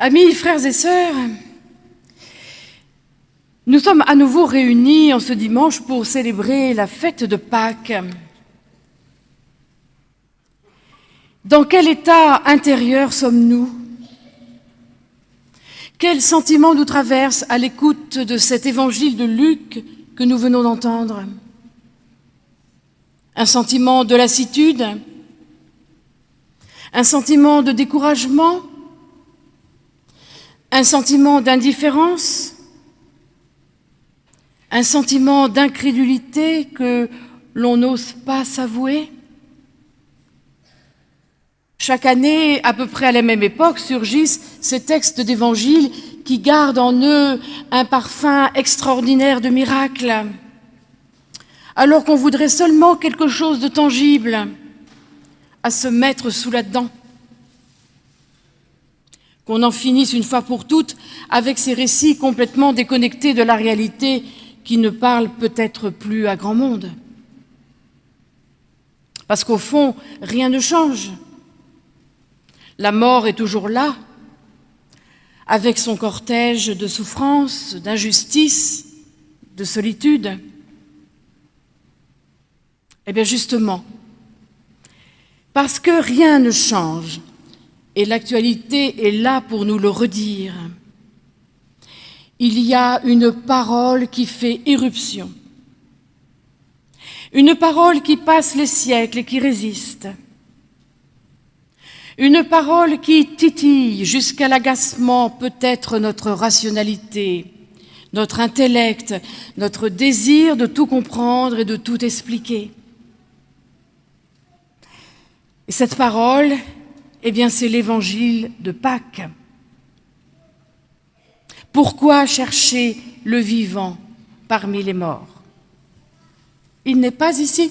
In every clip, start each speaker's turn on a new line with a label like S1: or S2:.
S1: Amis, frères et sœurs, nous sommes à nouveau réunis en ce dimanche pour célébrer la fête de Pâques. Dans quel état intérieur sommes-nous? Quel sentiment nous traverse à l'écoute de cet évangile de Luc que nous venons d'entendre? Un sentiment de lassitude? Un sentiment de découragement? Un sentiment d'indifférence, un sentiment d'incrédulité que l'on n'ose pas s'avouer. Chaque année, à peu près à la même époque, surgissent ces textes d'évangile qui gardent en eux un parfum extraordinaire de miracle, alors qu'on voudrait seulement quelque chose de tangible à se mettre sous la dent qu'on en finisse une fois pour toutes avec ces récits complètement déconnectés de la réalité qui ne parlent peut-être plus à grand monde. Parce qu'au fond, rien ne change. La mort est toujours là, avec son cortège de souffrances, d'injustice, de solitude. Eh bien justement, parce que rien ne change, et l'actualité est là pour nous le redire. Il y a une parole qui fait éruption, une parole qui passe les siècles et qui résiste, une parole qui titille jusqu'à l'agacement peut-être notre rationalité, notre intellect, notre désir de tout comprendre et de tout expliquer. Et cette parole, eh bien, c'est l'évangile de Pâques. Pourquoi chercher le vivant parmi les morts? Il n'est pas ici.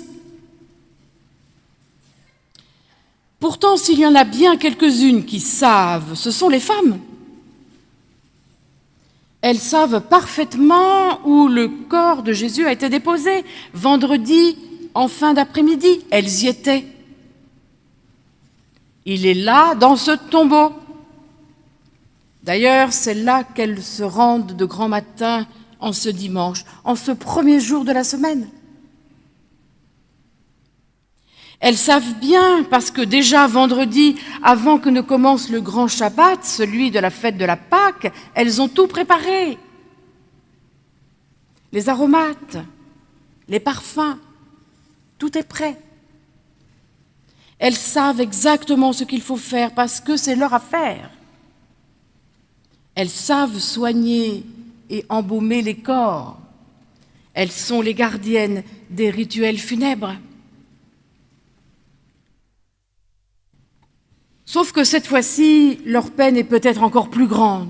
S1: Pourtant, s'il y en a bien quelques-unes qui savent, ce sont les femmes. Elles savent parfaitement où le corps de Jésus a été déposé, vendredi en fin d'après-midi. Elles y étaient. Il est là, dans ce tombeau. D'ailleurs, c'est là qu'elles se rendent de grand matin en ce dimanche, en ce premier jour de la semaine. Elles savent bien, parce que déjà vendredi, avant que ne commence le grand Shabbat, celui de la fête de la Pâque, elles ont tout préparé. Les aromates, les parfums, tout est prêt. Elles savent exactement ce qu'il faut faire parce que c'est leur affaire. Elles savent soigner et embaumer les corps. Elles sont les gardiennes des rituels funèbres. Sauf que cette fois-ci, leur peine est peut-être encore plus grande.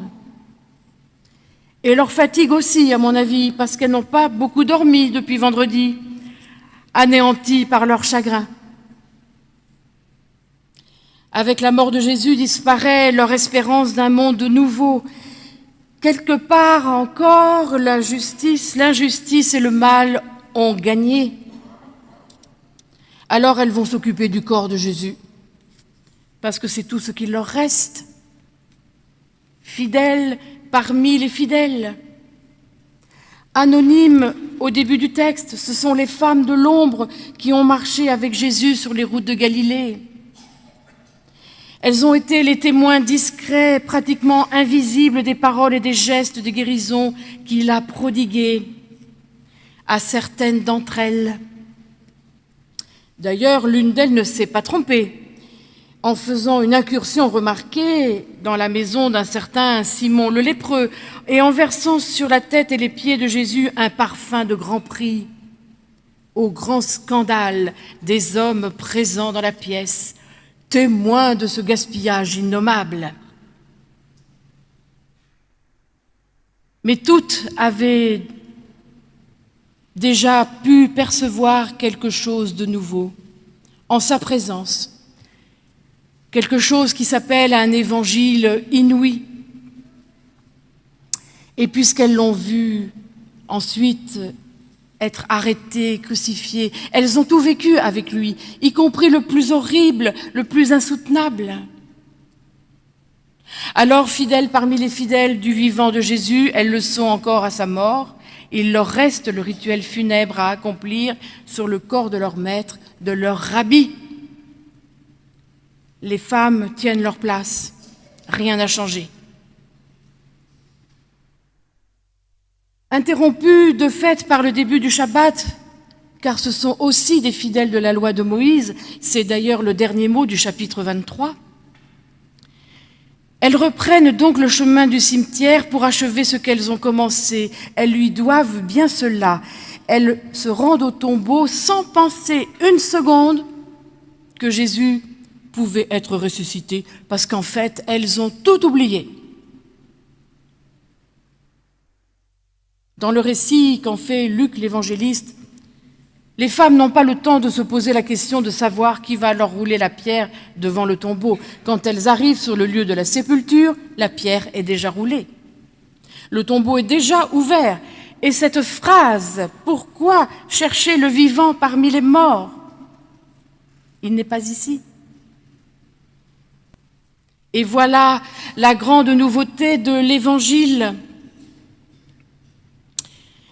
S1: Et leur fatigue aussi, à mon avis, parce qu'elles n'ont pas beaucoup dormi depuis vendredi, anéanties par leur chagrin. Avec la mort de Jésus disparaît leur espérance d'un monde nouveau. Quelque part encore, l'injustice et le mal ont gagné. Alors elles vont s'occuper du corps de Jésus, parce que c'est tout ce qu'il leur reste. Fidèles parmi les fidèles. Anonymes au début du texte, ce sont les femmes de l'ombre qui ont marché avec Jésus sur les routes de Galilée. Elles ont été les témoins discrets, pratiquement invisibles des paroles et des gestes de guérison qu'il a prodigués à certaines d'entre elles. D'ailleurs, l'une d'elles ne s'est pas trompée en faisant une incursion remarquée dans la maison d'un certain Simon le lépreux et en versant sur la tête et les pieds de Jésus un parfum de grand prix, au grand scandale des hommes présents dans la pièce témoin de ce gaspillage innommable. Mais toutes avaient déjà pu percevoir quelque chose de nouveau en sa présence, quelque chose qui s'appelle un évangile inouï. Et puisqu'elles l'ont vu ensuite être arrêtées, crucifiées. Elles ont tout vécu avec lui, y compris le plus horrible, le plus insoutenable. Alors, fidèles parmi les fidèles du vivant de Jésus, elles le sont encore à sa mort. Il leur reste le rituel funèbre à accomplir sur le corps de leur maître, de leur rabbi. Les femmes tiennent leur place. Rien n'a changé. Interrompues de fait par le début du Shabbat, car ce sont aussi des fidèles de la loi de Moïse, c'est d'ailleurs le dernier mot du chapitre 23, elles reprennent donc le chemin du cimetière pour achever ce qu'elles ont commencé. Elles lui doivent bien cela. Elles se rendent au tombeau sans penser une seconde que Jésus pouvait être ressuscité, parce qu'en fait, elles ont tout oublié. Dans le récit qu'en fait Luc l'évangéliste, les femmes n'ont pas le temps de se poser la question de savoir qui va leur rouler la pierre devant le tombeau. Quand elles arrivent sur le lieu de la sépulture, la pierre est déjà roulée. Le tombeau est déjà ouvert. Et cette phrase, pourquoi chercher le vivant parmi les morts? Il n'est pas ici. Et voilà la grande nouveauté de l'Évangile.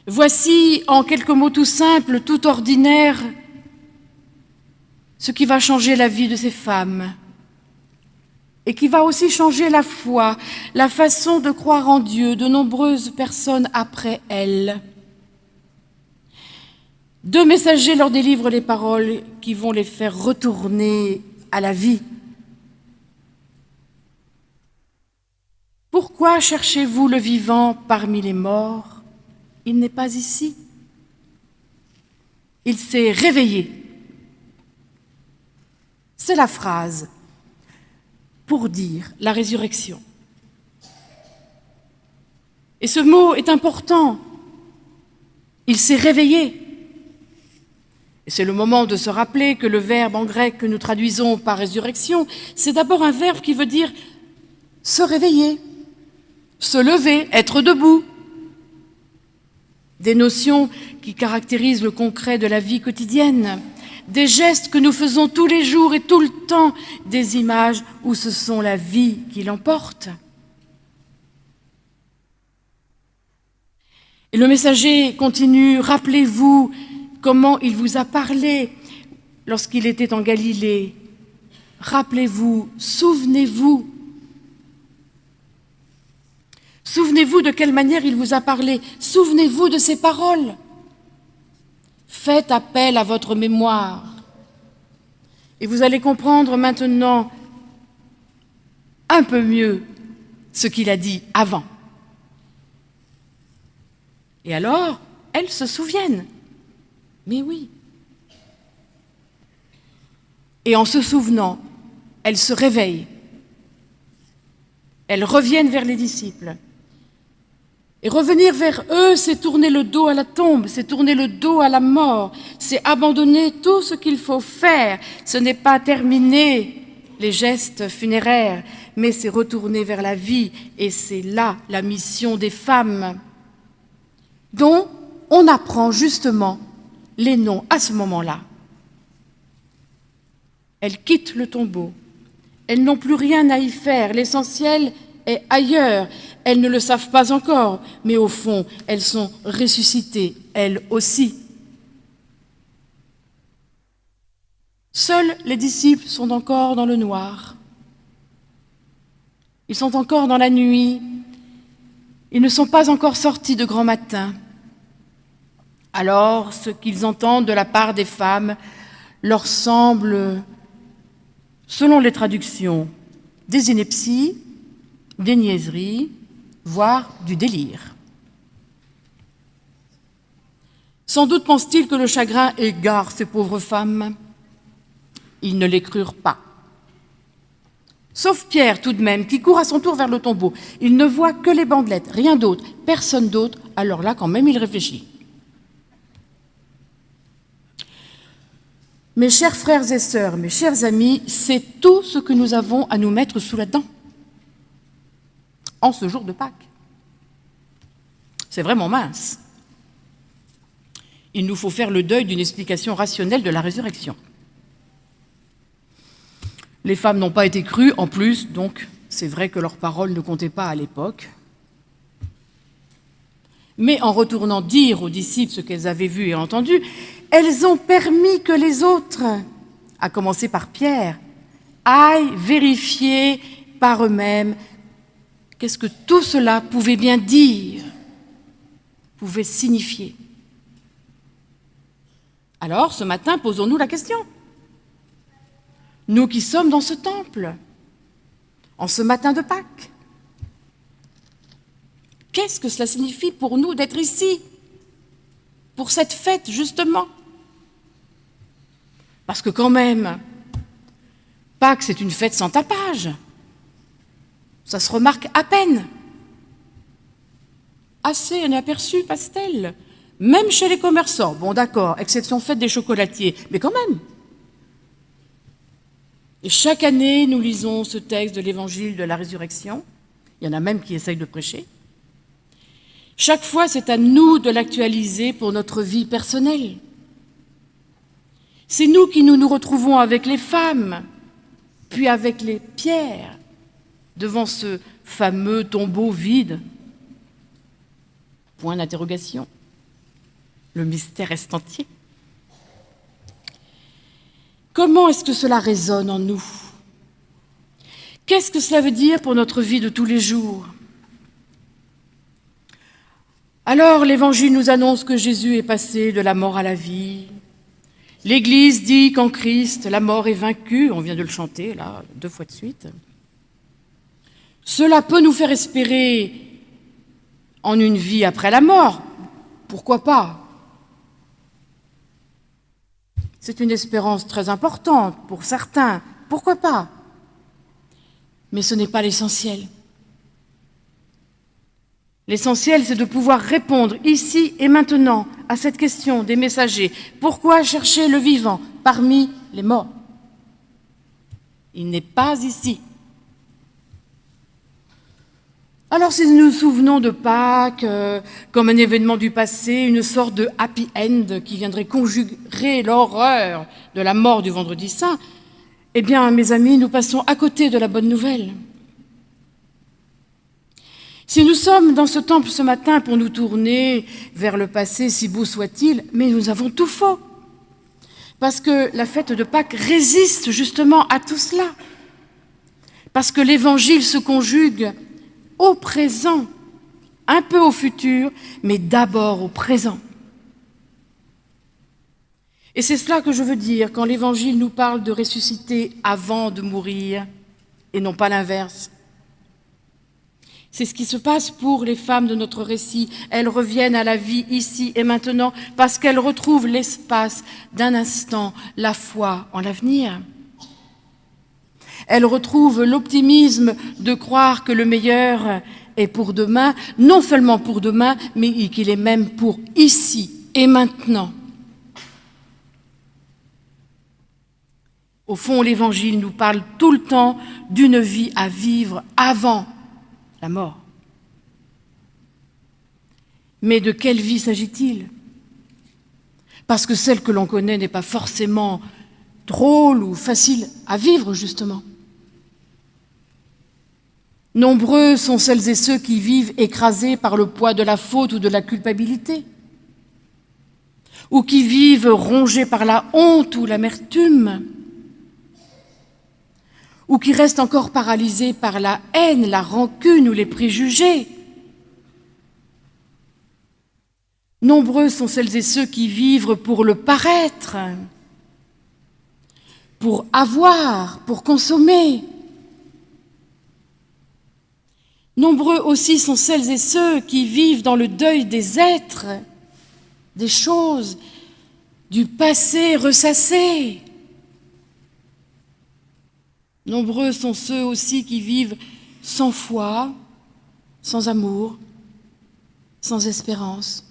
S1: Voici, en quelques mots tout simples, tout ordinaires, ce qui va changer la vie de ces femmes et qui va aussi changer la foi, la façon de croire en Dieu de nombreuses personnes après elles. Deux messagers leur délivrent les paroles qui vont les faire retourner à la vie. Pourquoi cherchez-vous le vivant parmi les morts? Il n'est pas ici. Il s'est réveillé. C'est la phrase pour dire la résurrection. Et ce mot est important. Il s'est réveillé. Et c'est le moment de se rappeler que le verbe en grec que nous traduisons par résurrection, c'est d'abord un verbe qui veut dire se réveiller, se lever, être debout des notions qui caractérisent le concret de la vie quotidienne, des gestes que nous faisons tous les jours et tout le temps, des images où ce sont la vie qui l'emporte. Et le messager continue, rappelez-vous comment il vous a parlé lorsqu'il était en Galilée. Rappelez-vous, souvenez-vous Souvenez-vous de quelle manière il vous a parlé. Souvenez-vous de ses paroles. Faites appel à votre mémoire. Et vous allez comprendre maintenant un peu mieux ce qu'il a dit avant. Et alors, elles se souviennent. Mais oui. Et en se souvenant, elles se réveillent. Elles reviennent vers les disciples. Et revenir vers eux, c'est tourner le dos à la tombe, c'est tourner le dos à la mort, c'est abandonner tout ce qu'il faut faire. Ce n'est pas terminer les gestes funéraires, mais c'est retourner vers la vie. Et c'est là la mission des femmes, dont on apprend justement les noms à ce moment-là. Elles quittent le tombeau. Elles n'ont plus rien à y faire. L'essentiel ailleurs. Elles ne le savent pas encore, mais au fond, elles sont ressuscitées, elles aussi. Seuls les disciples sont encore dans le noir. Ils sont encore dans la nuit. Ils ne sont pas encore sortis de grand matin. Alors, ce qu'ils entendent de la part des femmes leur semble, selon les traductions, des inepties, des niaiseries, voire du délire. Sans doute pense-t-il que le chagrin égare ces pauvres femmes. Ils ne les crurent pas. Sauf Pierre, tout de même, qui court à son tour vers le tombeau. Il ne voit que les bandelettes, rien d'autre, personne d'autre. Alors là, quand même, il réfléchit. Mes chers frères et sœurs, mes chers amis, c'est tout ce que nous avons à nous mettre sous la dent en ce jour de Pâques. C'est vraiment mince. Il nous faut faire le deuil d'une explication rationnelle de la résurrection. Les femmes n'ont pas été crues, en plus, donc C'est vrai que leurs paroles ne comptaient pas à l'époque. Mais en retournant dire aux disciples ce qu'elles avaient vu et entendu, elles ont permis que les autres, à commencer par Pierre, aillent vérifier par eux-mêmes qu'est-ce que tout cela pouvait bien dire, pouvait signifier. Alors, ce matin, posons-nous la question. Nous qui sommes dans ce temple, en ce matin de Pâques, qu'est-ce que cela signifie pour nous d'être ici, pour cette fête, justement? Parce que quand même, Pâques, c'est une fête sans tapage. Ça se remarque à peine. Assez inaperçu, pastel. Même chez les commerçants. Bon, d'accord, exception faite des chocolatiers, mais quand même. Et chaque année, nous lisons ce texte de l'évangile de la résurrection. Il y en a même qui essayent de prêcher. Chaque fois, c'est à nous de l'actualiser pour notre vie personnelle. C'est nous qui nous nous retrouvons avec les femmes, puis avec les pierres, devant ce fameux tombeau vide. Point d'interrogation. Le mystère est entier. Comment est-ce que cela résonne en nous? Qu'est-ce que cela veut dire pour notre vie de tous les jours? Alors l'Évangile nous annonce que Jésus est passé de la mort à la vie. L'Église dit qu'en Christ, la mort est vaincue, on vient de le chanter là, deux fois de suite. Cela peut nous faire espérer en une vie après la mort, pourquoi pas? C'est une espérance très importante pour certains, pourquoi pas? Mais ce n'est pas l'essentiel. L'essentiel, c'est de pouvoir répondre ici et maintenant à cette question des messagers. Pourquoi chercher le vivant parmi les morts? Il n'est pas ici. Alors si nous nous souvenons de Pâques euh, comme un événement du passé, une sorte de happy end qui viendrait conjurer l'horreur de la mort du vendredi saint, eh bien, mes amis, nous passons à côté de la bonne nouvelle. Si nous sommes dans ce temple ce matin pour nous tourner vers le passé, si beau soit-il, mais nous avons tout faux. Parce que la fête de Pâques résiste justement à tout cela. Parce que l'Évangile se conjugue au présent, un peu au futur, mais d'abord au présent. Et c'est cela que je veux dire quand l'Évangile nous parle de ressusciter avant de mourir, et non pas l'inverse. C'est ce qui se passe pour les femmes de notre récit. Elles reviennent à la vie ici et maintenant parce qu'elles retrouvent l'espace d'un instant, la foi en l'avenir. Elle retrouve l'optimisme de croire que le meilleur est pour demain, non seulement pour demain, mais qu'il est même pour ici et maintenant. Au fond, l'Évangile nous parle tout le temps d'une vie à vivre avant la mort. Mais de quelle vie s'agit-il? Parce que celle que l'on connaît n'est pas forcément drôle ou facile à vivre, justement. Nombreux sont celles et ceux qui vivent écrasés par le poids de la faute ou de la culpabilité, ou qui vivent rongés par la honte ou l'amertume, ou qui restent encore paralysés par la haine, la rancune ou les préjugés. Nombreux sont celles et ceux qui vivent pour le paraître, pour avoir, pour consommer, Nombreux aussi sont celles et ceux qui vivent dans le deuil des êtres, des choses, du passé ressassé. Nombreux sont ceux aussi qui vivent sans foi, sans amour, sans espérance.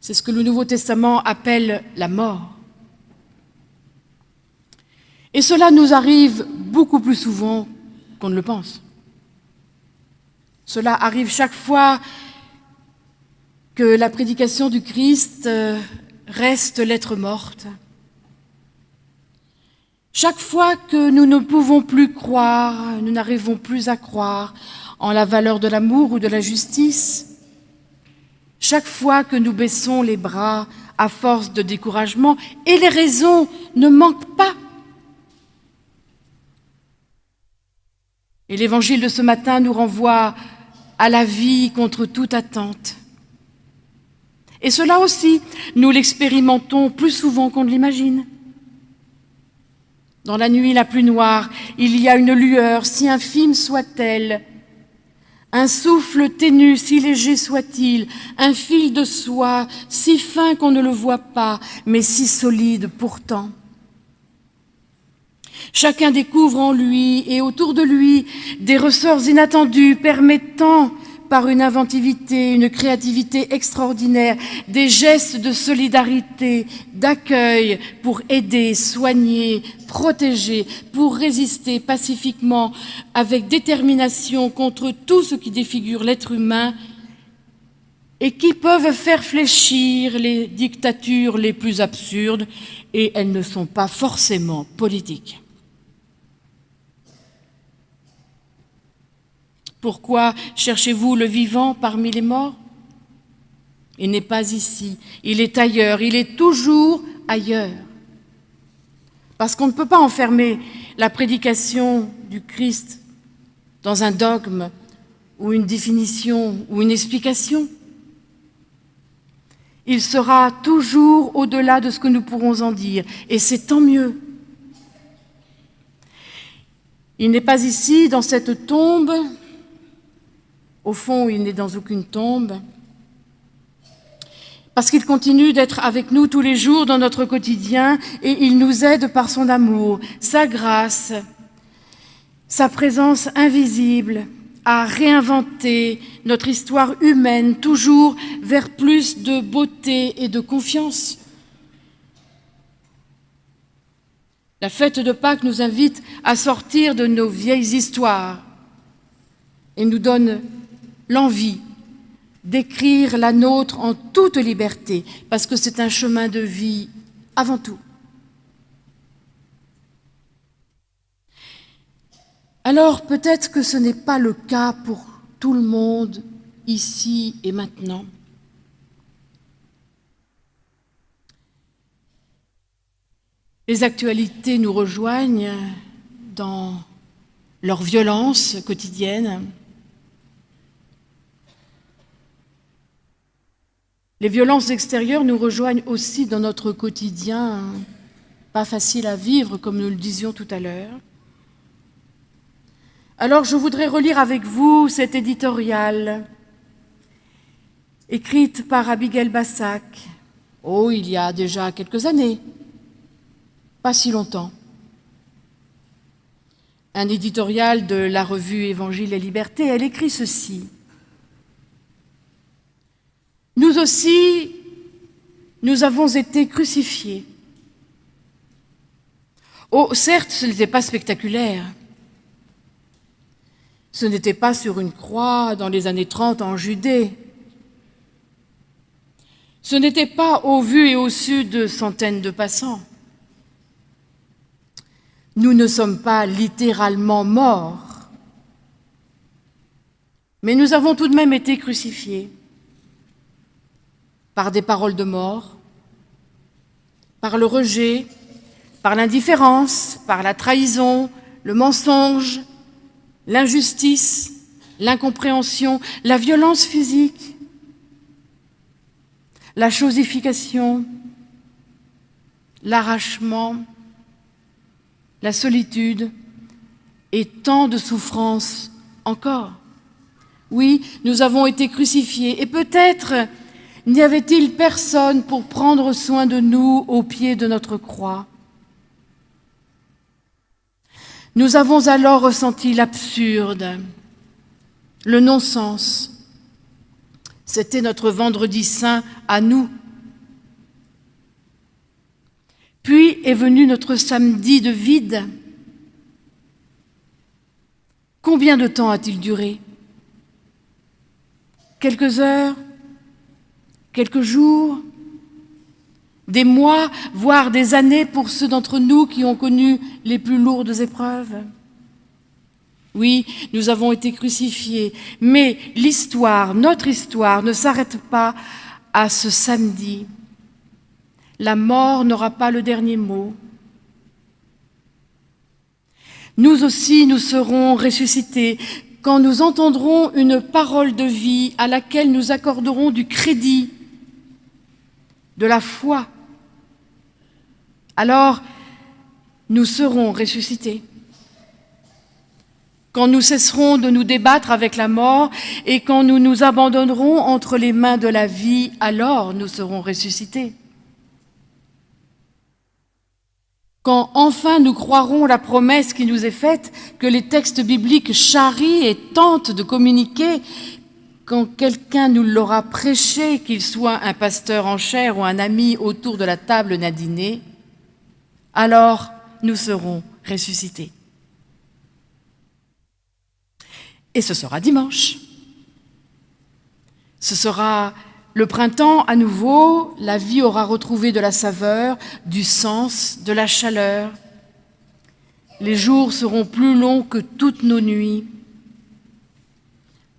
S1: C'est ce que le Nouveau Testament appelle la mort. Et cela nous arrive beaucoup plus souvent qu'on ne le pense. Cela arrive chaque fois que la prédication du Christ euh, reste lettre morte. Chaque fois que nous ne pouvons plus croire, nous n'arrivons plus à croire en la valeur de l'amour ou de la justice, chaque fois que nous baissons les bras à force de découragement, et les raisons ne manquent pas. Et l'évangile de ce matin nous renvoie à la vie contre toute attente. Et cela aussi, nous l'expérimentons plus souvent qu'on ne l'imagine. Dans la nuit la plus noire, il y a une lueur, si infime soit-elle, un souffle ténu, si léger soit-il, un fil de soie, si fin qu'on ne le voit pas, mais si solide pourtant. Chacun découvre en lui et autour de lui des ressorts inattendus permettant par une inventivité, une créativité extraordinaire, des gestes de solidarité, d'accueil pour aider, soigner, protéger, pour résister pacifiquement avec détermination contre tout ce qui défigure l'être humain et qui peuvent faire fléchir les dictatures les plus absurdes, et elles ne sont pas forcément politiques. Pourquoi cherchez-vous le vivant parmi les morts? Il n'est pas ici, il est ailleurs, il est toujours ailleurs. Parce qu'on ne peut pas enfermer la prédication du Christ dans un dogme ou une définition ou une explication. Il sera toujours au-delà de ce que nous pourrons en dire, et c'est tant mieux. Il n'est pas ici, dans cette tombe, au fond, il n'est dans aucune tombe, parce qu'il continue d'être avec nous tous les jours dans notre quotidien et il nous aide par son amour, sa grâce, sa présence invisible à réinventer notre histoire humaine, toujours vers plus de beauté et de confiance. La fête de Pâques nous invite à sortir de nos vieilles histoires et nous donne l'envie d'écrire la nôtre en toute liberté, parce que c'est un chemin de vie avant tout. Alors peut-être que ce n'est pas le cas pour tout le monde, ici et maintenant. Les actualités nous rejoignent dans leur violence quotidienne, Les violences extérieures nous rejoignent aussi dans notre quotidien, pas facile à vivre, comme nous le disions tout à l'heure. Alors je voudrais relire avec vous cet éditorial écrite par Abigail Bassac, oh, il y a déjà quelques années, pas si longtemps. Un éditorial de la revue Évangile et Liberté, elle écrit ceci. Nous aussi, nous avons été crucifiés. Oh, certes, ce n'était pas spectaculaire. Ce n'était pas sur une croix dans les années 30 en Judée. Ce n'était pas au vu et au su de centaines de passants. Nous ne sommes pas littéralement morts, mais nous avons tout de même été crucifiés par des paroles de mort, par le rejet, par l'indifférence, par la trahison, le mensonge, l'injustice, l'incompréhension, la violence physique, la chosification, l'arrachement, la solitude et tant de souffrances encore. Oui, nous avons été crucifiés et peut-être N'y avait-il personne pour prendre soin de nous au pied de notre croix? Nous avons alors ressenti l'absurde, le non-sens. C'était notre vendredi saint à nous. Puis est venu notre samedi de vide. Combien de temps a-t-il duré? Quelques heures? Quelques jours, des mois, voire des années pour ceux d'entre nous qui ont connu les plus lourdes épreuves. Oui, nous avons été crucifiés, mais l'histoire, notre histoire, ne s'arrête pas à ce samedi. La mort n'aura pas le dernier mot. Nous aussi, nous serons ressuscités quand nous entendrons une parole de vie à laquelle nous accorderons du crédit, de la foi. Alors, nous serons ressuscités. Quand nous cesserons de nous débattre avec la mort et quand nous nous abandonnerons entre les mains de la vie, alors nous serons ressuscités. quand enfin nous croirons la promesse qui nous est faite, que les textes bibliques charrient et tentent de communiquer, quand quelqu'un nous l'aura prêché, qu'il soit un pasteur en chair ou un ami autour de la table d'un dîner, alors nous serons ressuscités. Et ce sera dimanche. Ce sera le printemps, à nouveau, la vie aura retrouvé de la saveur, du sens, de la chaleur. Les jours seront plus longs que toutes nos nuits.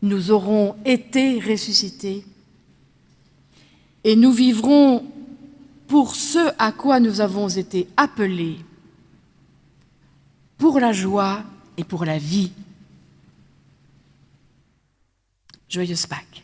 S1: Nous aurons été ressuscités et nous vivrons pour ce à quoi nous avons été appelés, pour la joie et pour la vie. Joyeuse Pâques.